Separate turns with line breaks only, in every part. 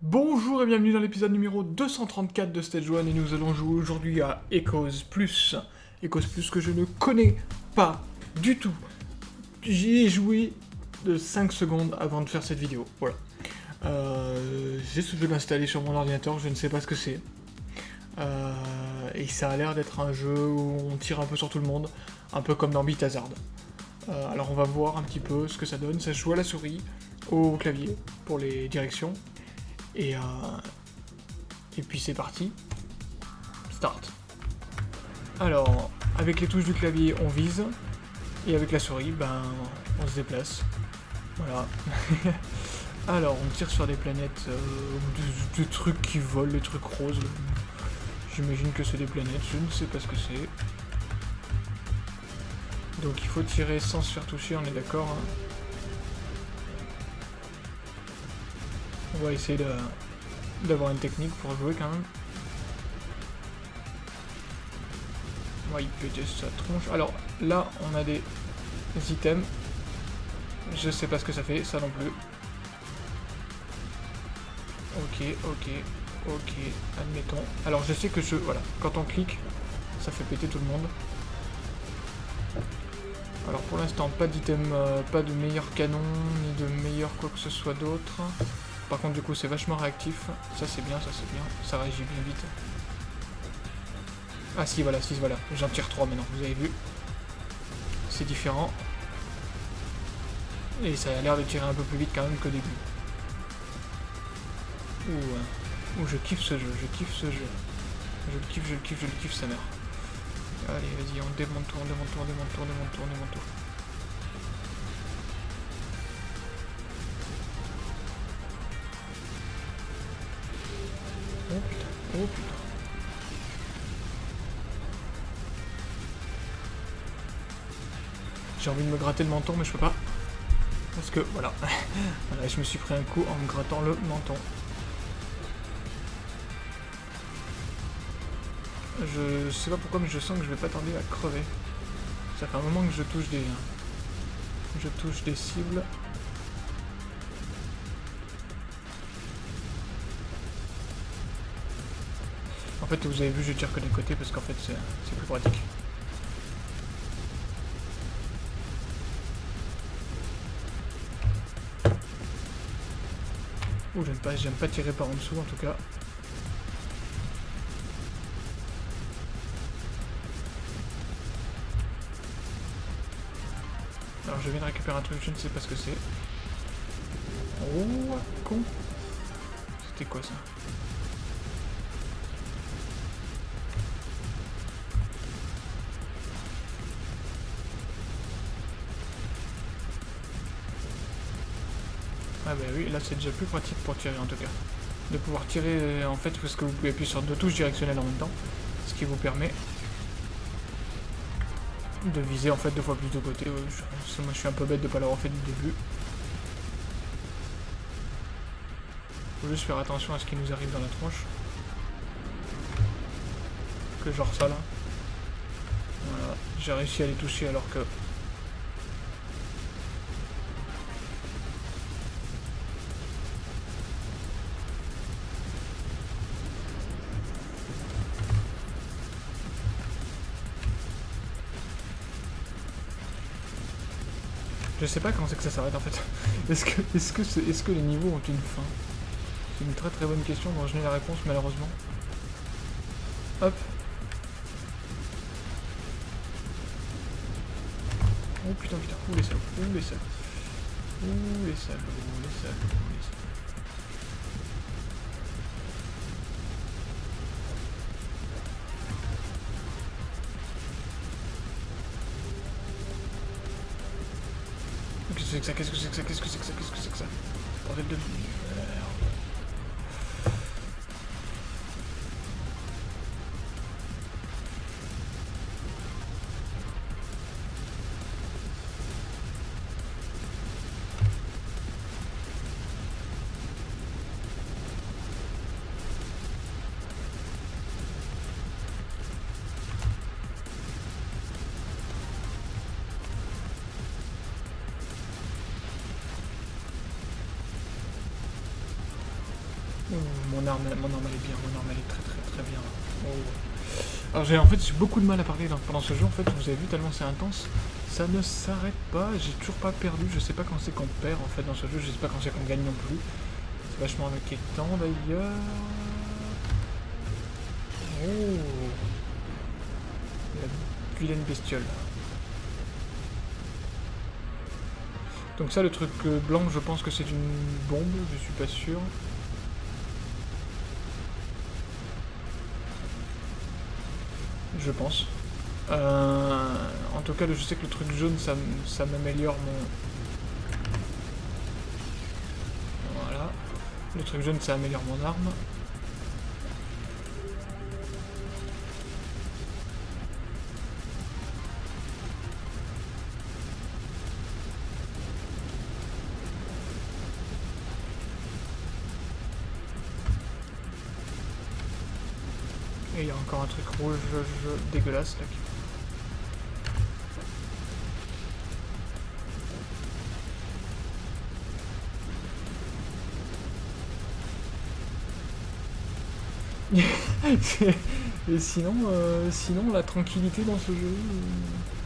Bonjour et bienvenue dans l'épisode numéro 234 de Stage 1 et nous allons jouer aujourd'hui à Echoes Plus. Echoes Plus que je ne connais pas du tout. J'y ai joué de 5 secondes avant de faire cette vidéo, voilà. Euh, J'ai ce jeu l'installer sur mon ordinateur, je ne sais pas ce que c'est. Euh, et ça a l'air d'être un jeu où on tire un peu sur tout le monde, un peu comme dans Beat Hazard. Euh, alors on va voir un petit peu ce que ça donne. Ça joue à la souris, au clavier, pour les directions. Et, euh, et puis c'est parti. Start. Alors, avec les touches du clavier, on vise. Et avec la souris, ben, on se déplace. Voilà. Alors, on tire sur des planètes, des trucs qui volent, des trucs roses. J'imagine que c'est des planètes, je ne sais pas ce que c'est. Donc il faut tirer sans se faire toucher, on est d'accord. hein. On va essayer d'avoir une technique pour jouer quand même. Va y péter sa tronche. Alors là, on a des items. Je sais pas ce que ça fait, ça non plus. Ok, ok, ok, admettons. Alors je sais que je... Voilà, quand on clique, ça fait péter tout le monde. Alors pour l'instant, pas d'item, euh, pas de meilleur canon, ni de meilleur quoi que ce soit d'autre. Par contre, du coup, c'est vachement réactif. Ça, c'est bien, ça, c'est bien. Ça réagit bien vite. Ah si, voilà, si, voilà. J'en tire 3 maintenant, vous avez vu. C'est différent. Et ça a l'air de tirer un peu plus vite quand même qu'au début. Ouh, ouh, je kiffe ce jeu, je kiffe ce jeu. Je le kiffe, je le kiffe, je le kiffe, sa mère. Allez, vas-y, on démonte tout, on démonte tout, on démonte tout, on démonte tout, on démonte tout. Oh putain, oh putain. J'ai envie de me gratter le menton, mais je peux pas. Parce que, voilà. voilà, je me suis pris un coup en me grattant le menton. Je sais pas pourquoi, mais je sens que je vais pas tarder à crever. Ça fait un moment que je touche des... Je touche des cibles. En fait, vous avez vu, je tire que des côtés parce qu'en fait, c'est plus pratique. Ouh, j'aime pas, j'aime pas tirer par en dessous en tout cas. Récupérer un truc, je ne sais pas ce que c'est. Oh, con. C'était quoi ça Ah bah oui, là c'est déjà plus pratique pour tirer en tout cas. De pouvoir tirer en fait parce que vous pouvez appuyer sur deux touches directionnelles en même temps. Ce qui vous permet de viser en fait deux fois plus de côté. Je- moi je suis un peu bête de pas l'avoir fait du début. Faut juste faire attention à ce qui nous arrive dans la tronche. Que genre ça là. Voilà, j'ai réussi à les toucher alors que... Je sais pas quand c'est que ça s'arrête en fait. Est-ce que, est-ce que, est-ce que les niveaux ont une fin? C'est une très très bonne question dont je n'ai la réponse malheureusement. Hop. Oh putain putain, ouh les salauds, ouh les salauds. Ouh les salauds, salauds, les. Qu'est-ce que c'est que ça Qu'est-ce que c'est que ça Qu'est-ce que c'est que ça Qu'est-ce que c'est que ça? Bordel de mon arme, mon elle est bien, mon arme elle est très très très bien. Oh. Alors j'ai en fait j'ai beaucoup de mal à parler pendant ce jeu en fait, vous avez vu tellement c'est intense, ça ne s'arrête pas, j'ai toujours pas perdu, je sais pas quand c'est qu'on perd en fait dans ce jeu, je sais pas quand c'est qu'on gagne non plus. C'est vachement inquiétant d'ailleurs. Oh La vilaine bestiole. Donc ça, le truc blanc, je pense que c'est une bombe, je suis pas sûr. Je pense. Euh, en tout cas, je sais que le truc jaune, ça, ça m'améliore mon... Voilà. Le truc jaune, ça améliore mon arme. Un truc rouge dégueulasse là Et sinon, euh, sinon, la tranquillité dans ce jeu... Euh.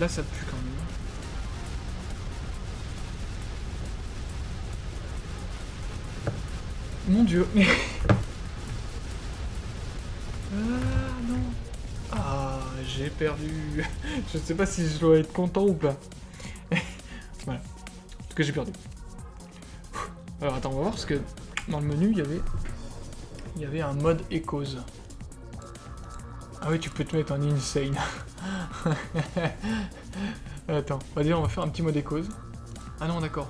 Là, ça pue quand même. Mon dieu j'ai perdu. je sais pas si je dois être content ou pas. voilà. En tout j'ai perdu. Alors attends, on va voir parce que dans le menu, il y avait il y avait un mode Echoes. Ah oui, tu peux te mettre en insane. attends, on va dire on va faire un petit mode Echoes. Ah non, d'accord.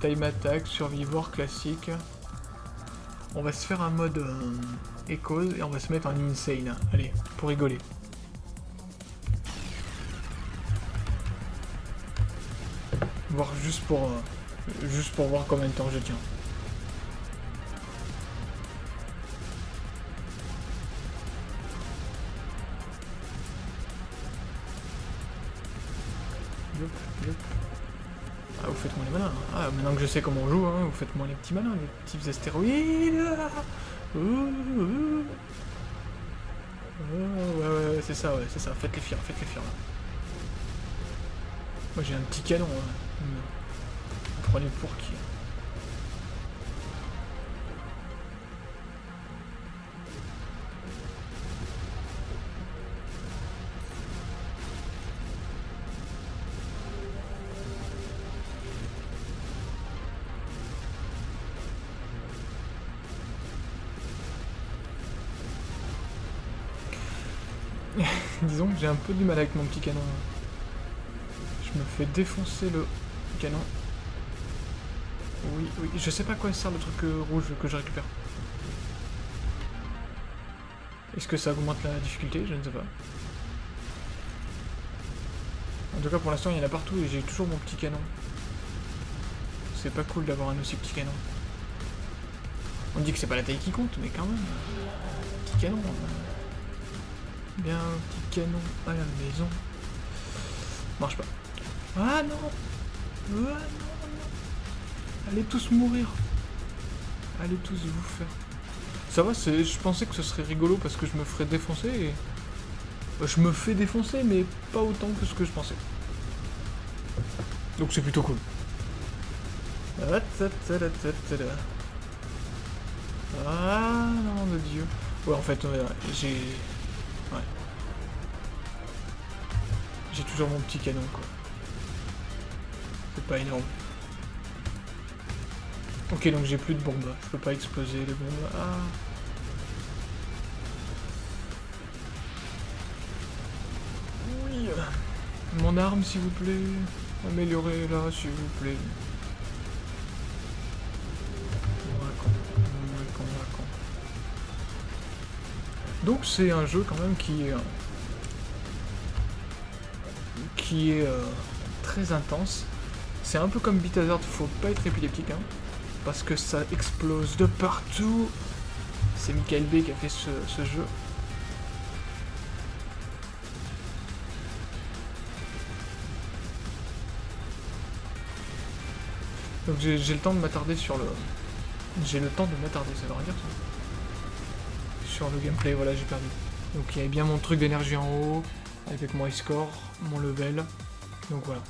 Time attack, survivor classique. On va se faire un mode euh, et on va se mettre en insane. Allez, pour rigoler. Voir juste pour euh, juste pour voir combien de temps je tiens. Je sais comment on joue, hein, vous faites-moi les petits malins, les petits astéroïdes. ouais, ouais, ouais, c'est ça, ouais, c'est ça. Faites les fiers, faites les fiers. Là. Moi j'ai un petit canon. Hein. Prenez pour qui J'ai un peu du mal avec mon petit canon. Je me fais défoncer le canon. Oui, oui, je sais pas quoi sert le truc euh, rouge que je récupère. Est-ce que ça augmente la difficulté? Je ne sais pas. En tout cas, pour l'instant, il y en a partout et j'ai toujours mon petit canon. C'est pas cool d'avoir un aussi petit canon. On dit que c'est pas la taille qui compte, mais quand même, petit canon. Hein bien un petit canon à la maison. Marche pas. Ah non Ah non, non Allez tous mourir Allez tous vous faire. Ça va, je pensais que ce serait rigolo parce que je me ferais défoncer et... Bah, je me fais défoncer, mais pas autant que ce que je pensais. Donc c'est plutôt cool. Ah non de dieu. Ouais en fait j'ai J'ai toujours mon petit canon, quoi. C'est pas énorme. Ok, donc j'ai plus de bombes. Je peux pas exploser les bombes. Ah. Oui. Mon arme, s'il vous plaît. Améliorez-la, s'il vous plaît. Donc c'est un jeu quand même qui est, qui est euh, très intense. C'est un peu comme Beat Hazard, faut pas être épileptique. Hein. parce que ça explose de partout. C'est Michael B qui a fait ce, ce jeu. Donc j'ai le temps de m'attarder sur le... J'ai le temps de m'attarder, ça veut rien dire ça. Sur le gameplay, voilà, j'ai perdu. Donc il y avait bien mon truc d'énergie en haut, avec mon score, mon level. Donc voilà.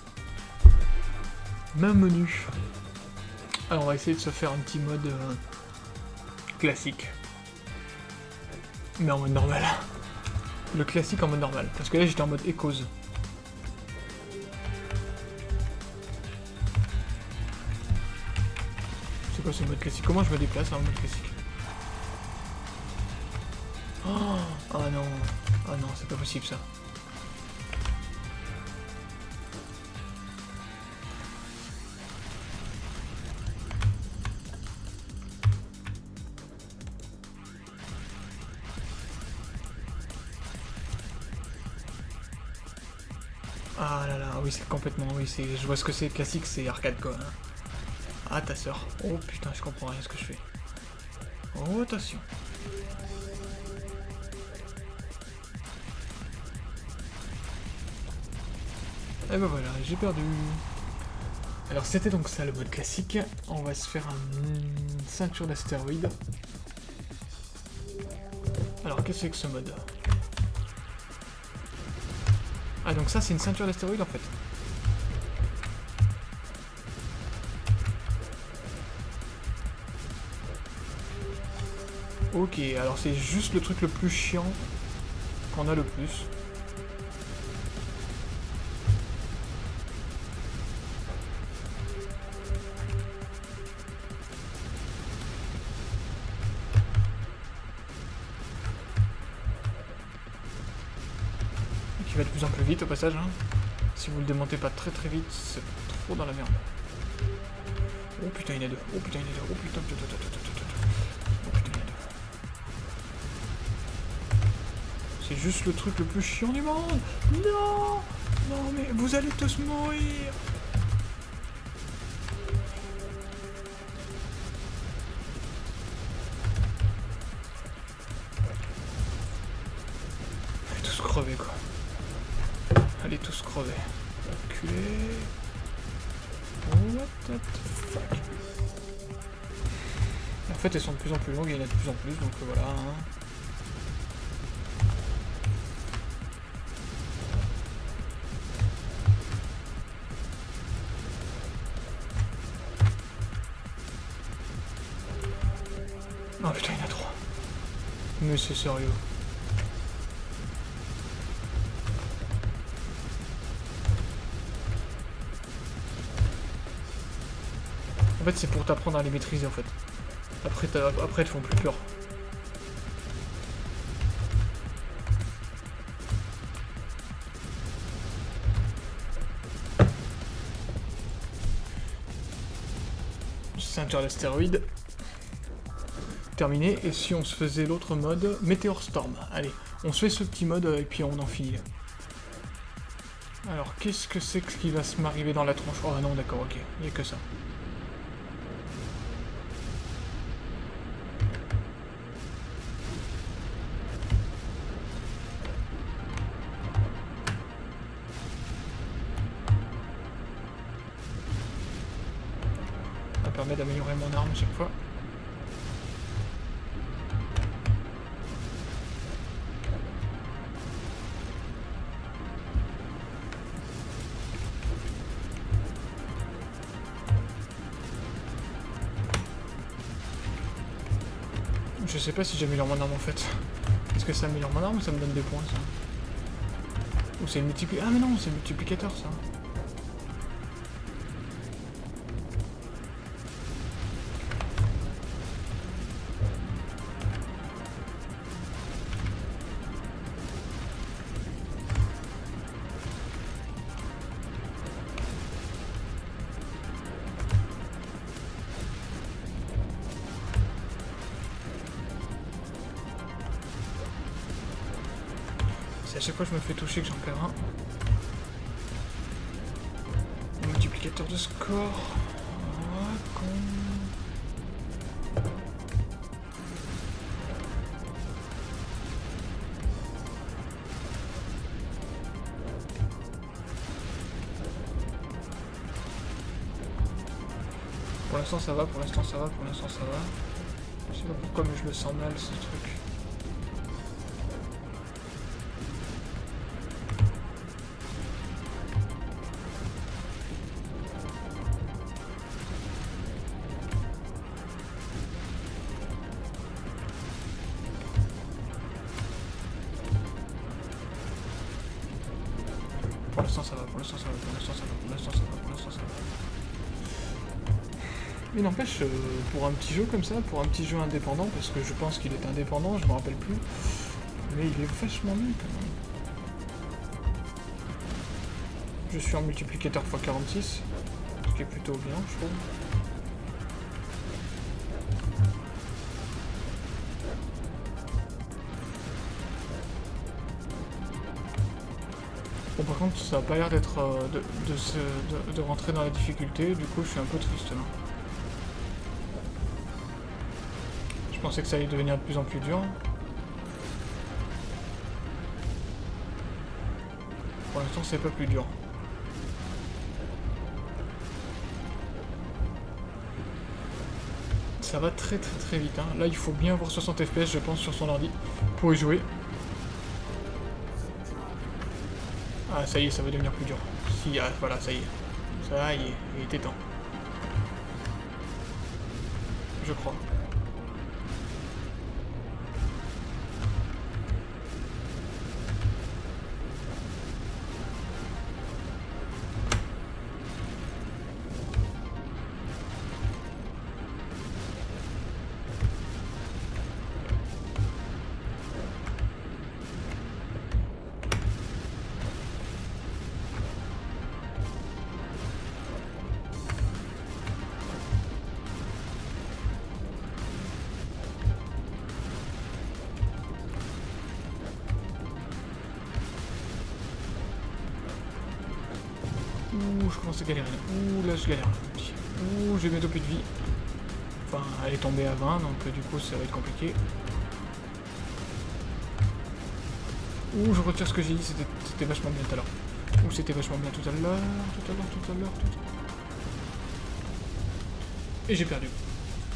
Même menu. Alors on va essayer de se faire un petit mode euh, classique. Mais en mode normal. Le classique en mode normal. Parce que là j'étais en mode Echoes. C'est quoi ce mode classique? Comment je me déplace en mode classique? Oh, oh non. Oh non, c'est pas possible ça. Complètement, oui je vois ce que c'est, classique c'est arcade quoi. Hein. Ah ta soeur. Oh putain, je comprends rien ce que je fais. Oh attention. Et ben voilà, j'ai perdu. Alors c'était donc ça le mode classique. On va se faire une ceinture d'astéroïdes. Alors qu'est-ce que c'est que ce mode? Ah donc ça c'est une ceinture d'astéroïdes en fait. Ok, alors c'est juste le truc le plus chiant qu'on a le plus. va de plus en plus vite au passage. Hein. Si vous le démontez pas très très vite, c'est trop dans la merde. Oh putain, il y en a deux. Oh putain, il y deux. Oh putain, putain, putain, putain, putain, C'est juste le truc le plus chiant du monde. Non Non, mais vous allez tous mourir. tous crever quoi. Allez tous crever. Enculé. What the fuck En fait, elles sont de plus en plus longues et il y en a de plus en plus, donc euh, voilà. Hein. C'est sérieux. En fait, c'est pour t'apprendre à les maîtriser, en fait. Après, après te font plus peur. Ceinture d'astéroïdes. Terminé. Et si on se faisait l'autre mode, Meteor Storm. Allez, on se fait ce petit mode et puis on en finit. Alors, qu'est-ce que c'est que ce qui va se m'arriver dans la tronche? Oh non, d'accord, ok. Il n'y a que ça. permet d'améliorer mon arme chaque fois. Je sais pas si j'améliore mon arme en fait. Est-ce que ça améliore mon arme ou ça me donne des points ça? Ou c'est multiplicateur Ah mais non, c'est multiplicateur ça. C'est à chaque fois que je me fais toucher que j'en perds un. Multiplicateur de score. Pour l'instant ça va, pour l'instant ça va, pour l'instant ça va. Je sais pas pourquoi mais je le sens mal ce truc. L'instant ça va, pour l'instant ça va, pour l'instant ça va, pour l'instant ça va, pour l'instant ça va. Mais n'empêche, euh, pour un petit jeu comme ça, pour un petit jeu indépendant, parce que je pense qu'il est indépendant, je me rappelle plus, mais il est vachement mieux quand même. Je suis en multiplicateur x46, ce qui est plutôt bien, je trouve. Par contre ça a pas l'air d'être euh, de, rentrer dans la difficulté, du coup je suis un peu triste là. Je pensais que ça allait devenir de plus en plus dur. Pour l'instant c'est pas plus dur. Ça va très très très vite. hein. Là il faut bien avoir 60 fps je pense sur son ordi pour y jouer. Ah ça y est, ça va devenir plus dur. Si, ah, voilà, ça y est. Ça y est, il était temps. Je crois. Commence à. Ouh, là je galère. Ouh, j'ai bientôt plus de vie. Enfin, elle est tombée à 20, donc euh, du coup ça va être compliqué. Ouh, je retire ce que j'ai dit, c'était vachement bien tout à l'heure. Ouh, c'était vachement bien tout à l'heure, tout à l'heure, tout à l'heure, tout à l'heure. Et j'ai perdu.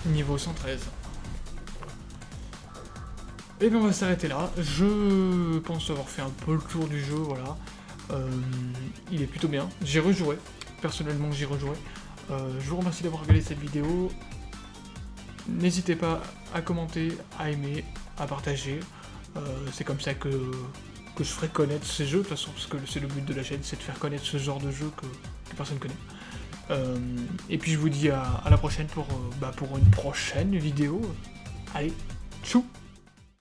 Niveau 113. Et bien on va s'arrêter là. Je pense avoir fait un peu le tour du jeu, voilà. Euh, il est plutôt bien. J'ai rejoué. Personnellement, j'y rejoué. Euh, je vous remercie d'avoir regardé cette vidéo. N'hésitez pas à commenter, à aimer, à partager. Euh, c'est comme ça que, que je ferai connaître ces jeux, de toute façon, parce que c'est le but de la chaîne, c'est de faire connaître ce genre de jeu que, personne connaît. Euh, et puis je vous dis à, la prochaine pour, bah, pour une prochaine vidéo. Allez, tchou